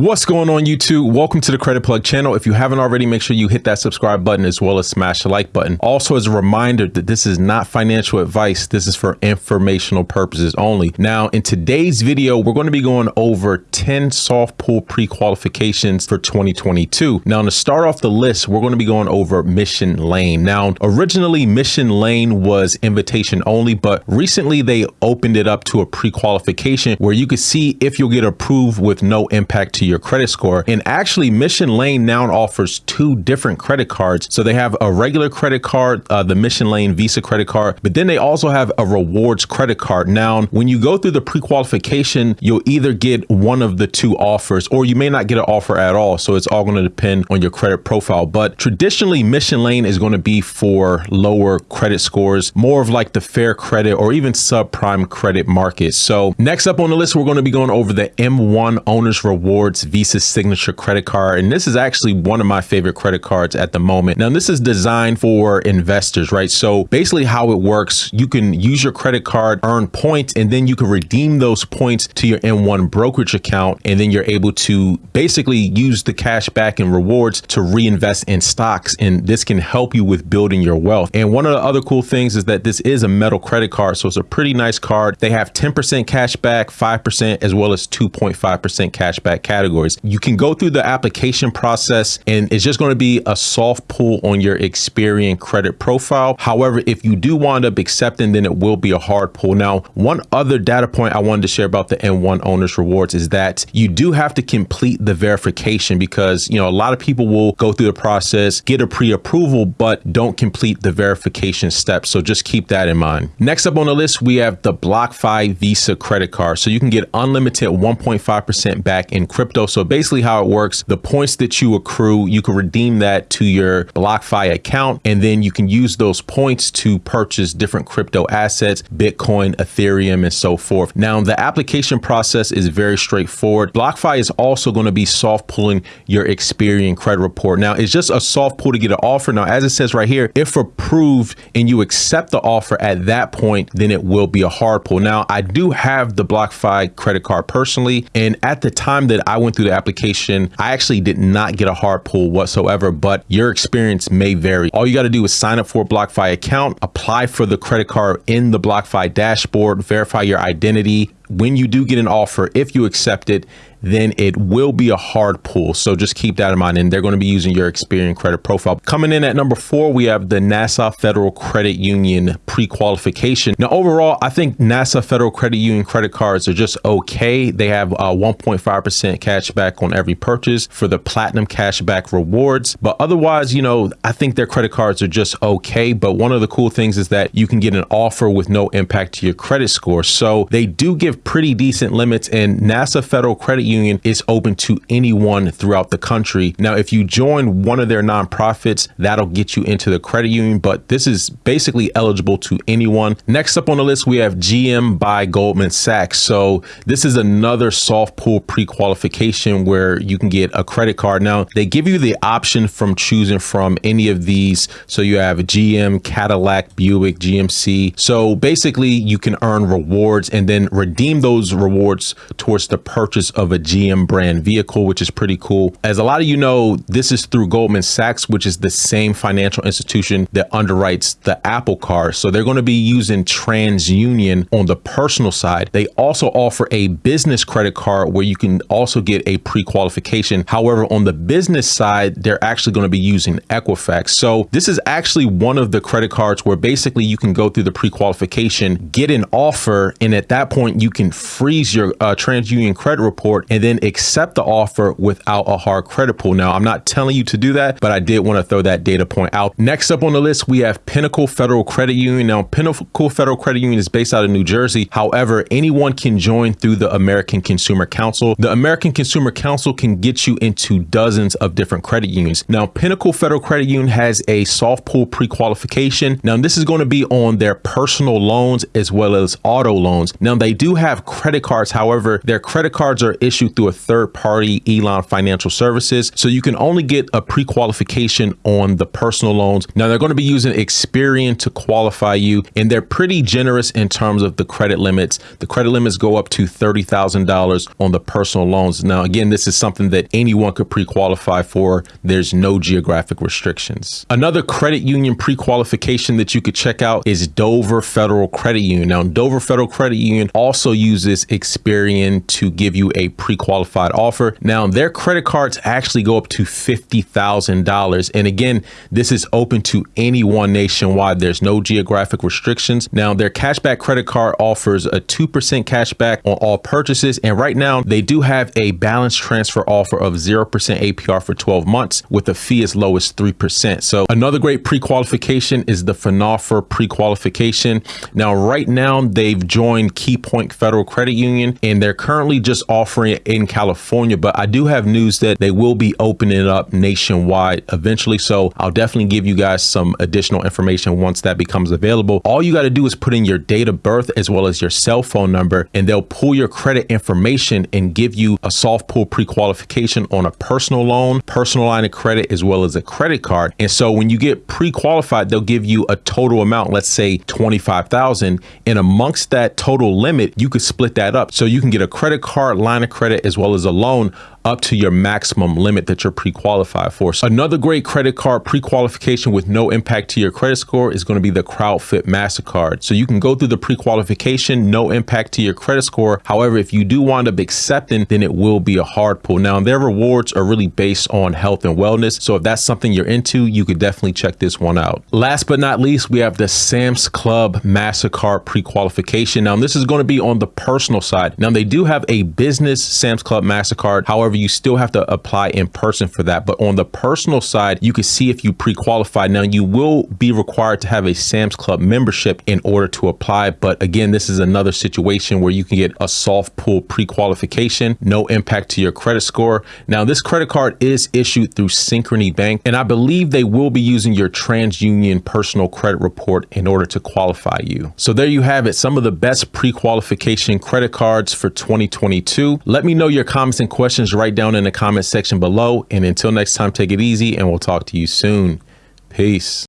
What's going on YouTube? Welcome to the Credit Plug channel. If you haven't already, make sure you hit that subscribe button as well as smash the like button. Also, as a reminder that this is not financial advice. This is for informational purposes only. Now, in today's video, we're going to be going over 10 soft pull pre-qualifications for 2022. Now, to start off the list, we're going to be going over Mission Lane. Now, originally Mission Lane was invitation only, but recently they opened it up to a pre-qualification where you could see if you'll get approved with no impact to your credit score. And actually, Mission Lane now offers two different credit cards. So they have a regular credit card, uh, the Mission Lane Visa credit card, but then they also have a rewards credit card. Now, when you go through the pre-qualification, you'll either get one of the two offers or you may not get an offer at all. So it's all going to depend on your credit profile. But traditionally, Mission Lane is going to be for lower credit scores, more of like the fair credit or even subprime credit market. So next up on the list, we're going to be going over the M1 Owners Reward Visa Signature credit card. And this is actually one of my favorite credit cards at the moment. Now, this is designed for investors, right? So basically how it works, you can use your credit card, earn points, and then you can redeem those points to your M1 brokerage account. And then you're able to basically use the cash back and rewards to reinvest in stocks. And this can help you with building your wealth. And one of the other cool things is that this is a metal credit card. So it's a pretty nice card. They have 10% cash back, 5%, as well as 2.5% cash back categories. You can go through the application process and it's just going to be a soft pull on your Experian credit profile. However, if you do wind up accepting, then it will be a hard pull. Now, one other data point I wanted to share about the M1 Owners Rewards is that you do have to complete the verification because, you know, a lot of people will go through the process, get a pre-approval, but don't complete the verification steps. So just keep that in mind. Next up on the list, we have the BlockFi Visa credit card. So you can get unlimited 1.5% back in crypto crypto. So basically how it works, the points that you accrue, you can redeem that to your BlockFi account, and then you can use those points to purchase different crypto assets, Bitcoin, Ethereum, and so forth. Now, the application process is very straightforward. BlockFi is also going to be soft pulling your Experian credit report. Now, it's just a soft pull to get an offer. Now, as it says right here, if approved and you accept the offer at that point, then it will be a hard pull. Now, I do have the BlockFi credit card personally, and at the time that I went through the application, I actually did not get a hard pull whatsoever, but your experience may vary. All you got to do is sign up for a BlockFi account, apply for the credit card in the BlockFi dashboard, verify your identity. When you do get an offer, if you accept it, then it will be a hard pull. So just keep that in mind. And they're going to be using your Experian credit profile. Coming in at number four, we have the NASA Federal Credit Union pre-qualification. Now, overall, I think NASA Federal Credit Union credit cards are just okay. They have a 1.5% cash back on every purchase for the platinum cash back rewards. But otherwise, you know, I think their credit cards are just okay. But one of the cool things is that you can get an offer with no impact to your credit score. So they do give pretty decent limits and NASA Federal Credit union is open to anyone throughout the country. Now, if you join one of their nonprofits, that'll get you into the credit union, but this is basically eligible to anyone. Next up on the list, we have GM by Goldman Sachs. So this is another soft pull pre-qualification where you can get a credit card. Now, they give you the option from choosing from any of these. So you have GM, Cadillac, Buick, GMC. So basically you can earn rewards and then redeem those rewards towards the purchase of a GM brand vehicle, which is pretty cool. As a lot of you know, this is through Goldman Sachs, which is the same financial institution that underwrites the Apple Card. So they're going to be using TransUnion on the personal side. They also offer a business credit card where you can also get a pre-qualification. However, on the business side, they're actually going to be using Equifax. So this is actually one of the credit cards where basically you can go through the pre-qualification, get an offer, and at that point you can freeze your uh, TransUnion credit report and then accept the offer without a hard credit pull. Now, I'm not telling you to do that, but I did want to throw that data point out. Next up on the list, we have Pinnacle Federal Credit Union. Now, Pinnacle Federal Credit Union is based out of New Jersey. However, anyone can join through the American Consumer Council. The American Consumer Council can get you into dozens of different credit unions. Now, Pinnacle Federal Credit Union has a soft pull pre-qualification. Now, this is going to be on their personal loans as well as auto loans. Now, they do have credit cards. However, their credit cards are issued issued through a third party Elan Financial Services. So you can only get a pre qualification on the personal loans. Now they're going to be using Experian to qualify you, and they're pretty generous in terms of the credit limits. The credit limits go up to $30,000 on the personal loans. Now, again, this is something that anyone could pre qualify for. There's no geographic restrictions. Another credit union pre qualification that you could check out is Dover Federal Credit Union. Now, Dover Federal Credit Union also uses Experian to give you a pre qualified offer. Now, their credit cards actually go up to $50,000. And again, this is open to anyone nationwide. There's no geographic restrictions. Now, their cashback credit card offers a 2% cashback on all purchases. And right now, they do have a balance transfer offer of 0% APR for 12 months with a fee as low as 3%. So, another great pre qualification is the FNOFR pre qualification. Now, right now, they've joined KeyPoint Federal Credit Union and they're currently just offering in California. But I do have news that they will be opening up nationwide eventually. So, I'll definitely give you guys some additional information once that becomes available. All you got to do is put in your date of birth as well as your cell phone number, and they'll pull your credit information and give you a soft pull pre qualification on a personal loan, personal line of credit, as well as a credit card. And so when you get pre qualified, they'll give you a total amount, let's say 25,000. And amongst that total limit, you could split that up. So you can get a credit card, line of credit, as well as a loan up to your maximum limit that you're pre-qualified for. So another great credit card pre-qualification with no impact to your credit score is going to be the CrowdFit MasterCard. So you can go through the pre-qualification, no impact to your credit score. However, if you do wind up accepting, then it will be a hard pull. Now, their rewards are really based on health and wellness. So if that's something you're into, you could definitely check this one out. Last but not least, we have the Sam's Club MasterCard pre-qualification. Now, this is going to be on the personal side. Now, they do have a business Sam's Club MasterCard. However, you still have to apply in person for that. But on the personal side, you can see if you pre-qualify. Now you will be required to have a Sam's Club membership in order to apply. But again, this is another situation where you can get a soft pull pre-qualification, no impact to your credit score. Now this credit card is issued through Synchrony Bank, and I believe they will be using your TransUnion personal credit report in order to qualify you. So there you have it, some of the best pre-qualification credit cards for 2022. Let me know your comments and questions right down in the comment section below. And until next time, take it easy and we'll talk to you soon. Peace.